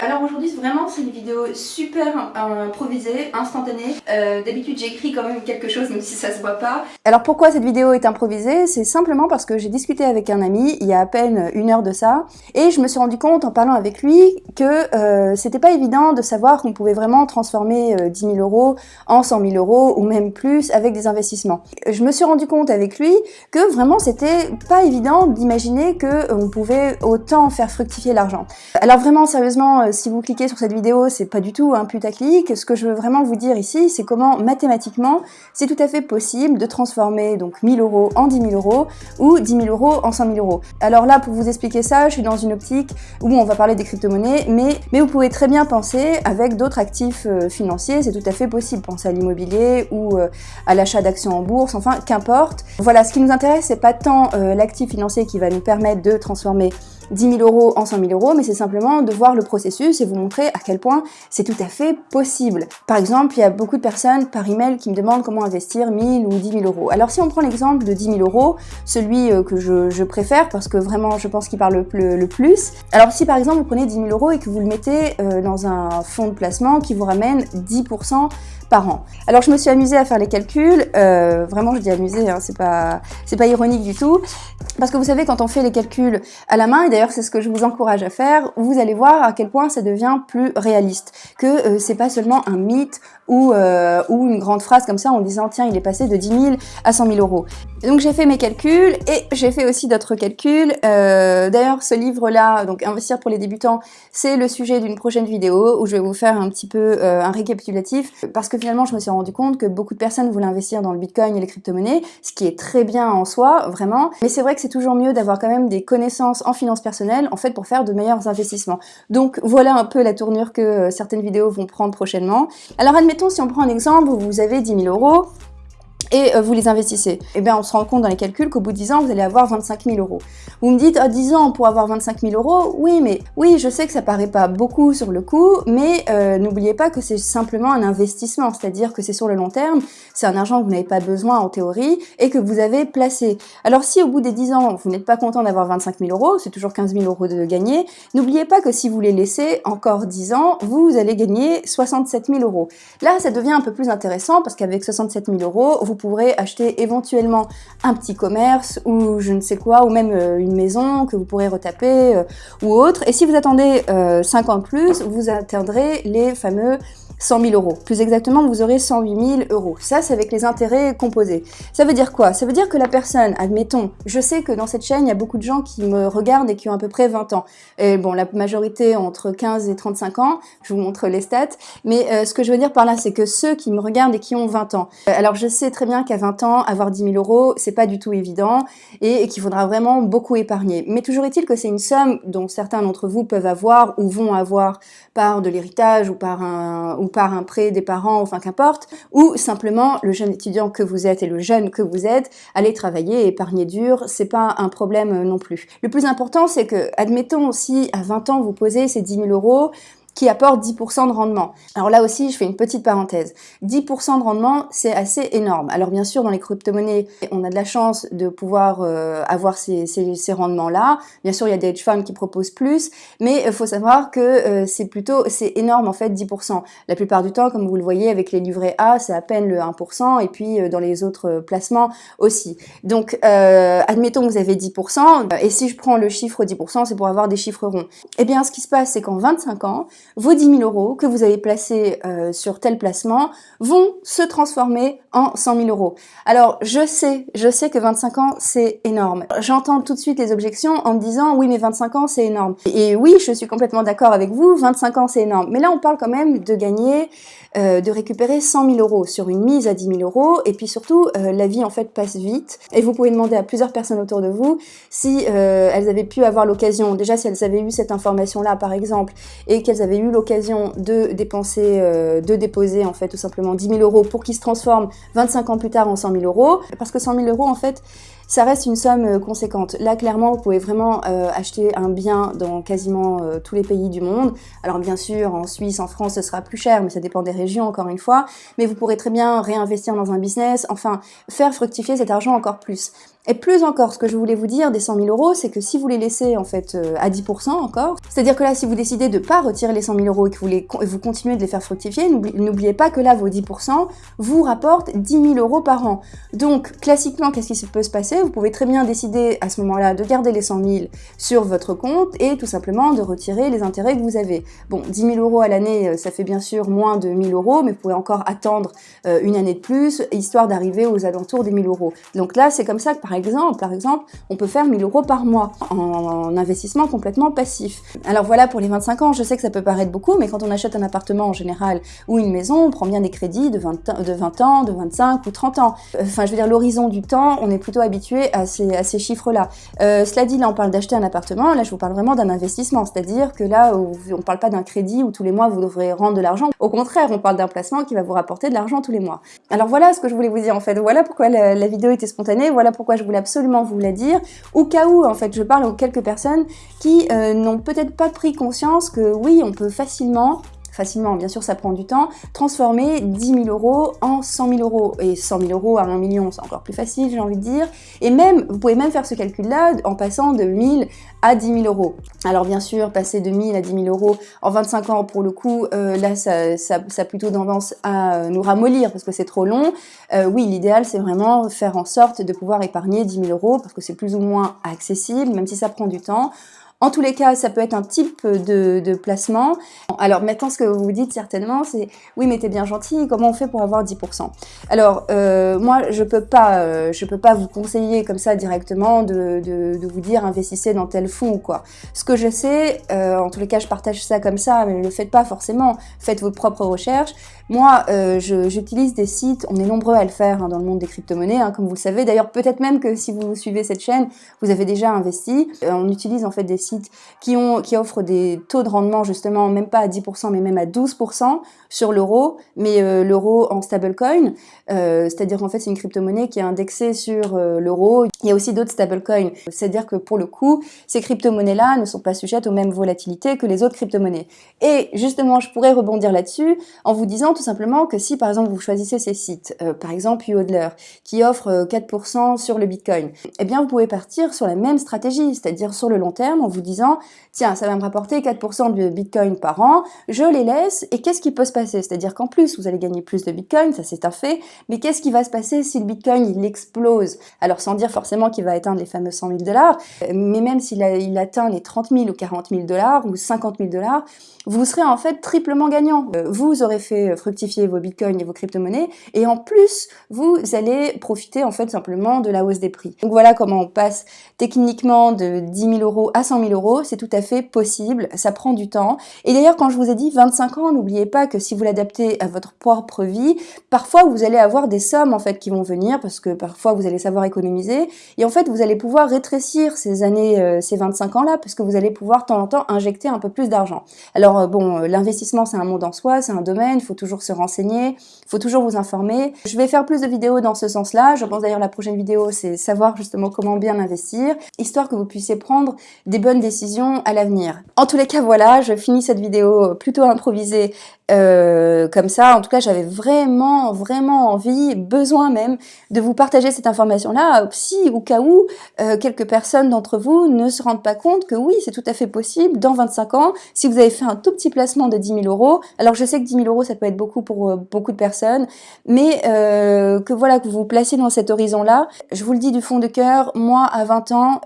Alors aujourd'hui vraiment c'est une vidéo super improvisée, instantanée. Euh, D'habitude j'écris quand même quelque chose même si ça se voit pas. Alors pourquoi cette vidéo est improvisée? C'est simplement parce que j'ai discuté avec un ami il y a à peine une heure de ça et je me suis rendu compte en parlant avec lui que euh, c'était pas évident de savoir qu'on pouvait vraiment transformer euh, 10 000 euros en 100 000 euros ou même plus avec des investissements. Je me suis rendu compte avec lui que vraiment c'était pas évident d'imaginer que euh, on pouvait autant faire fructifier l'argent. Alors vraiment, sérieusement, euh, si vous cliquez sur cette vidéo, c'est pas du tout un putaclic. Ce que je veux vraiment vous dire ici, c'est comment mathématiquement, c'est tout à fait possible de transformer donc 1000 euros en 10 000 euros ou 10 000 euros en 100 000 euros. Alors là, pour vous expliquer ça, je suis dans une optique où on va parler des crypto-monnaies, mais, mais vous pouvez très bien penser avec d'autres actifs euh, financiers, c'est tout à fait possible. Pensez à l'immobilier ou à l'achat d'actions en bourse, enfin, qu'importe. Voilà, ce qui nous intéresse, c'est pas tant l'actif financier qui va nous permettre de transformer 10 000 euros en 100 000 euros, mais c'est simplement de voir le processus et vous montrer à quel point c'est tout à fait possible. Par exemple, il y a beaucoup de personnes par email qui me demandent comment investir 1000 ou 10 000 euros. Alors si on prend l'exemple de 10 000 euros, celui euh, que je, préfère parce que vraiment je pense qu'il parle le, plus, alors si par exemple vous prenez 10 000 euros et que vous le mettez euh, dans un fonds de placement qui vous ramène 10% Alors je me suis amusée à faire les calculs, euh, vraiment je dis amusée, hein, c'est pas, ironique du tout, parce que vous savez quand on fait les calculs à la main, et d'ailleurs c'est ce que je vous encourage à faire, vous allez voir à quel point ça devient plus réaliste, que euh, c'est pas seulement un mythe ou, euh, ou une grande phrase comme ça en disant tiens il est passé de 10 000 à 100 000 euros. Donc j'ai fait mes calculs et j'ai fait aussi d'autres calculs. D'ailleurs ce livre là, donc Investir pour les débutants, c'est le sujet d'une prochaine vidéo où je vais vous faire un petit peu un récapitulatif. Parce que finalement je me suis rendu compte que beaucoup de personnes voulaient investir dans le bitcoin et les crypto-monnaies, ce qui est très bien en soi, vraiment. Mais c'est vrai que c'est toujours mieux d'avoir quand même des connaissances en finances personnelles en fait pour faire de meilleurs investissements. Donc voilà un peu la tournure que euh, certaines vidéos vont prendre prochainement. Alors admettons si on prend un exemple vous avez 10 000 euros, et euh, vous les investissez. Eh bien, on se rend compte dans les calculs qu'au bout de 10 ans, vous allez avoir 25 000 euros. Vous me dites, à 10 ans pour avoir 25 000 euros, oui, mais oui, je sais que ça paraît pas beaucoup sur le coup, mais euh, n'oubliez pas que c'est simplement un investissement, c'est-à-dire que c'est sur le long terme, c'est un argent que vous n'avez pas besoin en théorie et que vous avez placé. Alors si au bout des 10 ans, vous n'êtes pas content d'avoir 25 000 euros, c'est toujours 15 000 euros de gagner, n'oubliez pas que si vous les laissez encore 10 ans, vous allez gagner 67 000 euros. Là, ça devient un peu plus intéressant parce qu'avec 67 000 euros, vous pourrez acheter éventuellement un petit commerce ou je ne sais quoi, ou même euh, une maison que vous pourrez retaper euh, ou autre. Et si vous attendez 5 euh, ans de plus, vous atteindrez les fameux 100 000 euros. Plus exactement, vous aurez 108 000 euros. Ça, c'est avec les intérêts composés. Ça veut dire quoi? Ça veut dire que la personne, admettons, je sais que dans cette chaîne, il y a beaucoup de gens qui me regardent et qui ont à peu près 20 ans. Bon, la majorité entre 15 et 35 ans, je vous montre les stats, mais euh, ce que je veux dire par là, c'est que ceux qui me regardent et qui ont 20 ans. Euh, alors, je sais très bien qu'à 20 ans, avoir 10 000 euros, c'est pas du tout évident et, et qu'il faudra vraiment beaucoup épargner. Mais toujours est-il que c'est une somme dont certains d'entre vous peuvent avoir ou vont avoir par de l'héritage ou par un ou par un prêt des parents, enfin qu'importe, ou simplement le jeune étudiant que vous êtes et le jeune que vous êtes, allez travailler épargner dur, c'est pas un problème non plus. Le plus important, c'est que, admettons, si à 20 ans vous posez ces 10 000 euros, qui apporte 10% de rendement. Alors là aussi, je fais une petite parenthèse. 10% de rendement, c'est assez énorme. Alors bien sûr, dans les crypto-monnaies, on a de la chance de pouvoir euh, avoir ces, rendements-là. Bien sûr, il y a des hedge funds qui proposent plus, mais il faut savoir que euh, c'est plutôt, c'est énorme en fait, 10%. La plupart du temps, comme vous le voyez avec les livrets A, c'est à peine le 1%, et puis euh, dans les autres placements aussi. Donc, admettons que vous avez 10%, et si je prends le chiffre 10%, c'est pour avoir des chiffres ronds. Eh bien, ce qui se passe, c'est qu'en 25 ans, vos 10 000 euros que vous avez placés euh, sur tel placement vont se transformer en 100 000 euros. Alors, je sais, je sais que 25 ans, c'est énorme. J'entends tout de suite les objections en me disant, oui, mais 25 ans, c'est énorme. Et oui, je suis complètement d'accord avec vous, 25 ans, c'est énorme. Mais là, on parle quand même de gagner, euh, de récupérer 100 000 euros sur une mise à 10 000 euros. Et puis surtout, euh, la vie, en fait, passe vite. Et vous pouvez demander à plusieurs personnes autour de vous si elles avaient pu avoir l'occasion, déjà si elles avaient eu cette information-là, par exemple, et qu'elles avaient eu l'occasion de dépenser, euh, de déposer en fait tout simplement 10 000 euros pour qu'ils se transforment 25 ans plus tard en 100 000 euros, parce que 100 000 euros en fait ça reste une somme euh, conséquente. Là, clairement, vous pouvez vraiment euh, acheter un bien dans quasiment euh, tous les pays du monde. Alors bien sûr, en Suisse, en France, ce sera plus cher, mais ça dépend des régions, encore une fois. Mais vous pourrez très bien réinvestir dans un business, enfin, faire fructifier cet argent encore plus. Et plus encore, ce que je voulais vous dire des 100 000 euros, c'est que si vous les laissez en fait à 10% encore, c'est-à-dire que là, si vous décidez de pas retirer les 100 000 euros et que vous, les, vous continuez de les faire fructifier, n'oubliez pas que là, vos 10% vous rapportent 10 000 euros par an. Donc, classiquement, qu'est-ce qui peut se passer? Vous pouvez très bien décider à ce moment-là de garder les 100 000 sur votre compte et tout simplement de retirer les intérêts que vous avez. Bon, 10 000 euros à l'année, euh, ça fait bien sûr moins de 1000 euros, mais vous pouvez encore attendre euh, une année de plus, histoire d'arriver aux alentours des 1000 euros. Donc là, c'est comme ça que par exemple, par exemple, on peut faire 1000 euros par mois en investissement complètement passif. Alors voilà pour les 25 ans, je sais que ça peut paraître beaucoup, mais quand on achète un appartement en général ou une maison, on prend bien des crédits de 20, de 20 ans, de 25 ou 30 ans. Enfin, je veux dire, l'horizon du temps, on est plutôt habitué à ces, chiffres-là. Euh, cela dit, là, on parle d'acheter un appartement, là, je vous parle vraiment d'un investissement, c'est-à-dire que là, on parle pas d'un crédit où tous les mois, vous devrez rendre de l'argent. Au contraire, on parle d'un placement qui va vous rapporter de l'argent tous les mois. Alors voilà ce que je voulais vous dire, en fait. Voilà pourquoi la, la vidéo était spontanée, voilà pourquoi je voulais absolument vous la dire. Au cas où, en fait, je parle aux quelques personnes qui euh, n'ont peut-être pas pris conscience que oui, on peut facilement facilement, bien sûr ça prend du temps, transformer 10 000 euros en 100 000 euros. Et 100 000 euros à 1 million, c'est encore plus facile, j'ai envie de dire. Et même, vous pouvez même faire ce calcul-là en passant de 1000 à 10 000 euros. Alors bien sûr, passer de 1000 à 10 000 euros en 25 ans, pour le coup, euh, là, ça, ça, a plutôt tendance à nous ramollir parce que c'est trop long. Euh, oui, l'idéal, c'est vraiment faire en sorte de pouvoir épargner 10 000 euros parce que c'est plus ou moins accessible, même si ça prend du temps. En tous les cas, ça peut être un type de, placement. Alors maintenant, ce que vous vous dites certainement, c'est « oui, mais t'es bien gentil, comment on fait pour avoir 10% ?» Alors, euh, moi, je peux pas euh, je peux pas vous conseiller comme ça directement de, vous dire « investissez dans tel fonds » ou quoi. Ce que je sais, euh, en tous les cas, je partage ça comme ça, mais ne le faites pas forcément. Faites vos propres recherches. Moi, j'utilise des sites, on est nombreux à le faire hein, dans le monde des crypto-monnaies, hein, comme vous le savez. D'ailleurs, peut-être même que si vous suivez cette chaîne, vous avez déjà investi. on utilise en fait des sites qui, offrent des taux de rendement justement, même pas à 10%, mais même à 12% sur l'euro, mais euh, l'euro en stablecoin, euh, c'est-à-dire qu'en fait c'est une crypto-monnaie qui est indexée sur euh, l'euro. Il y a aussi d'autres stablecoins, c'est-à-dire que pour le coup, ces crypto-monnaies-là ne sont pas sujettes aux mêmes volatilités que les autres crypto-monnaies. Et justement, je pourrais rebondir là-dessus en vous disant simplement que si par exemple vous choisissez ces sites, par exemple UODLER, qui offre 4% sur le Bitcoin, eh bien vous pouvez partir sur la même stratégie, c'est-à-dire sur le long terme, en vous disant, tiens, ça va me rapporter 4% de Bitcoin par an, je les laisse, et qu'est-ce qui peut se passer? C'est-à-dire qu'en plus, vous allez gagner plus de Bitcoin, ça c'est un fait, mais qu'est-ce qui va se passer si le Bitcoin, il explose? Alors sans dire forcément qu'il va atteindre les fameux 100 000 dollars, mais même s'il il atteint les 30 000 ou 40 000 dollars, ou 50 000 dollars, vous serez en fait triplement gagnant. Euh, vous aurez fait vos bitcoins et vos crypto-monnaies, et en plus, vous allez profiter en fait simplement de la hausse des prix. Donc voilà comment on passe techniquement de 10 000 euros à 100 000 euros, c'est tout à fait possible, ça prend du temps. Et d'ailleurs, quand je vous ai dit 25 ans, n'oubliez pas que si vous l'adaptez à votre propre vie, parfois vous allez avoir des sommes en fait qui vont venir, parce que parfois vous allez savoir économiser, et en fait vous allez pouvoir rétrécir ces années, euh, ces 25 ans là, parce que vous allez pouvoir de temps en temps injecter un peu plus d'argent. Alors alors euh, bon, euh, l'investissement c'est un monde en soi, c'est un domaine, il faut toujours se renseigner, il faut toujours vous informer. Je vais faire plus de vidéos dans ce sens-là, je pense d'ailleurs la prochaine vidéo c'est savoir justement comment bien investir, histoire que vous puissiez prendre des bonnes décisions à l'avenir. En tous les cas voilà, je finis cette vidéo plutôt improvisée euh, comme ça. En tout cas, j'avais vraiment, vraiment envie, besoin même, de vous partager cette information-là, si au cas où euh, quelques personnes d'entre vous ne se rendent pas compte que oui, c'est tout à fait possible, dans 25 ans, si vous avez fait un tout petit placement de 10 000 euros, alors je sais que 10 000 euros, ça peut être beaucoup pour euh, beaucoup de personnes, mais que voilà, que vous vous placez dans cet horizon-là, je vous le dis du fond de cœur, moi, à 20 ans,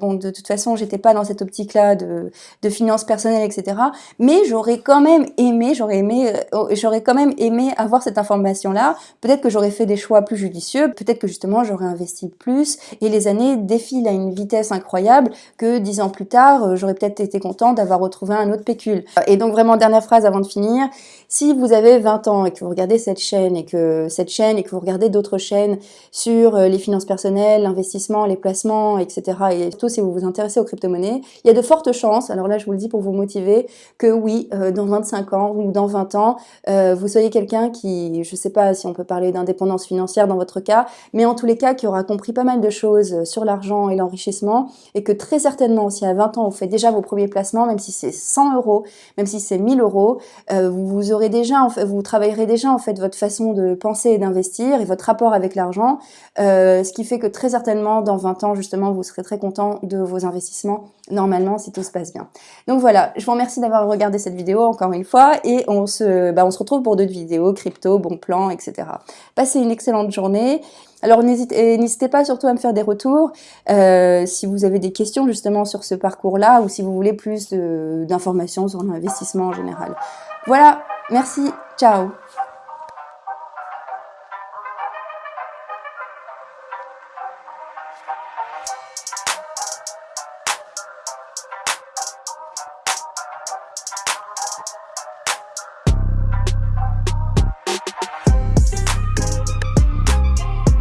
bon, de toute façon, j'étais pas dans cette optique-là de, de finances personnelles, etc., mais j'aurais quand même aimé, j'aurais aimé, euh, oh, j'aurais quand même aimé avoir cette information-là. Peut-être que j'aurais fait des choix plus judicieux, peut-être que justement j'aurais investi plus et les années défilent à une vitesse incroyable que dix ans plus tard, euh, j'aurais peut-être été content d'avoir retrouvé un autre pécule. Et donc vraiment, dernière phrase avant de finir, si vous avez 20 ans et que vous regardez cette chaîne et que cette chaîne et que vous regardez d'autres chaînes sur euh, les finances personnelles, l'investissement, les placements, etc. et surtout si vous vous intéressez aux crypto-monnaies, il y a de fortes chances, alors là je vous le dis pour vous motiver, que oui, euh, dans 25 ans ou dans 20 ans, euh, vous soyez quelqu'un qui, je sais pas si on peut parler d'indépendance financière dans votre cas, mais en tous les cas qui aura compris pas mal de choses sur l'argent et l'enrichissement, et que très certainement, si à 20 ans vous faites déjà vos premiers placements, même si c'est 100 euros, même si c'est 1000 euros, vous aurez déjà, en fait, vous travaillerez déjà en fait votre façon de penser et d'investir et votre rapport avec l'argent, euh, ce qui fait que très certainement dans 20 ans justement vous serez très content de vos investissements normalement si tout se passe bien. Donc voilà, je vous remercie d'avoir regardé cette vidéo encore une fois et on se, bah, on retrouve pour d'autres vidéos, crypto, bon plan, etc. Passez une excellente journée. Alors n'hésitez pas surtout à me faire des retours euh, si vous avez des questions justement sur ce parcours-là ou si vous voulez plus d'informations sur l'investissement en général. Voilà, merci, ciao